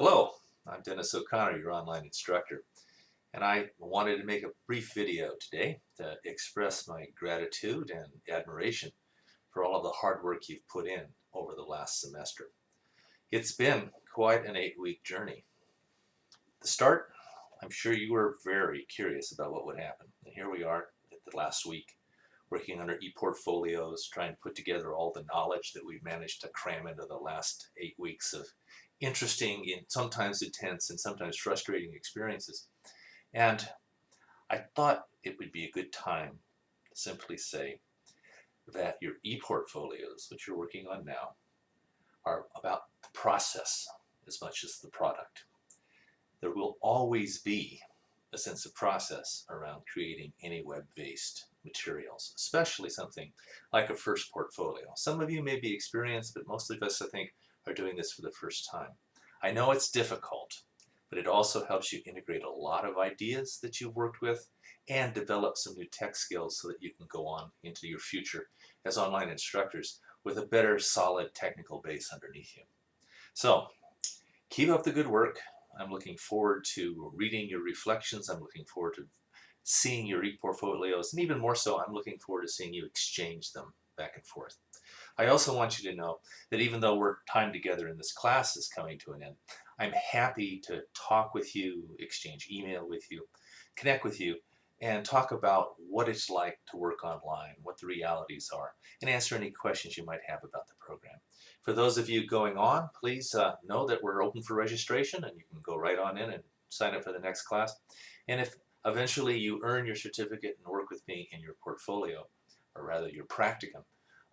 Hello, I'm Dennis O'Connor, your online instructor, and I wanted to make a brief video today to express my gratitude and admiration for all of the hard work you've put in over the last semester. It's been quite an eight-week journey. The start, I'm sure you were very curious about what would happen, and here we are at the last week working on our e-portfolios, trying to put together all the knowledge that we've managed to cram into the last eight weeks of interesting and sometimes intense and sometimes frustrating experiences. And I thought it would be a good time to simply say that your e-portfolios, which you're working on now, are about the process as much as the product. There will always be a sense of process around creating any web-based materials, especially something like a first portfolio. Some of you may be experienced, but most of us, I think, are doing this for the first time. I know it's difficult, but it also helps you integrate a lot of ideas that you've worked with and develop some new tech skills so that you can go on into your future as online instructors with a better solid technical base underneath you. So keep up the good work. I'm looking forward to reading your reflections. I'm looking forward to seeing your e-portfolios and even more so I'm looking forward to seeing you exchange them back and forth. I also want you to know that even though we're time together in this class is coming to an end, I'm happy to talk with you, exchange email with you, connect with you, and talk about what it's like to work online, what the realities are, and answer any questions you might have about the program. For those of you going on, please uh, know that we're open for registration and you can go right on in and sign up for the next class. And if eventually you earn your certificate and work with me in your portfolio, or rather your practicum,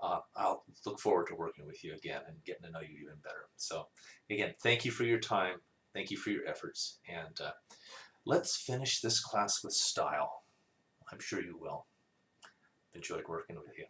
uh, I'll look forward to working with you again and getting to know you even better. So again, thank you for your time. Thank you for your efforts. And uh, let's finish this class with style. I'm sure you will. Enjoyed working with you.